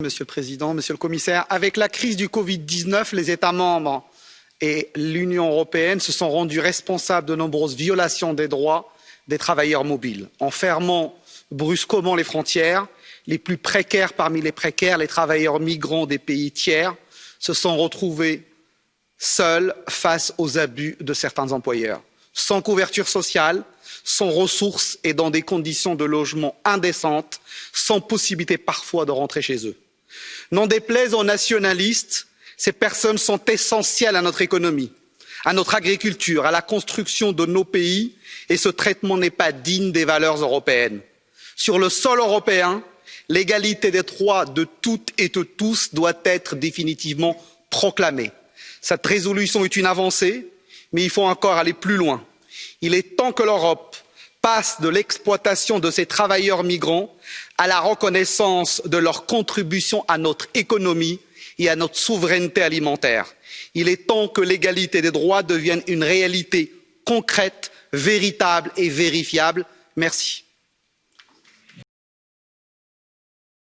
Monsieur le Président, Monsieur le Commissaire, avec la crise du Covid-19, les États membres et l'Union européenne se sont rendus responsables de nombreuses violations des droits des travailleurs mobiles. En fermant brusquement les frontières, les plus précaires parmi les précaires, les travailleurs migrants des pays tiers, se sont retrouvés seuls face aux abus de certains employeurs, sans couverture sociale, sans ressources et dans des conditions de logement indécentes, sans possibilité parfois de rentrer chez eux n'en déplaise aux nationalistes ces personnes sont essentielles à notre économie à notre agriculture à la construction de nos pays et ce traitement n'est pas digne des valeurs européennes. sur le sol européen l'égalité des droits de toutes et de tous doit être définitivement proclamée. cette résolution est une avancée mais il faut encore aller plus loin. il est temps que l'europe passe de l'exploitation de ces travailleurs migrants à la reconnaissance de leur contribution à notre économie et à notre souveraineté alimentaire. il est temps que l'égalité des droits devienne une réalité concrète véritable et vérifiable. merci.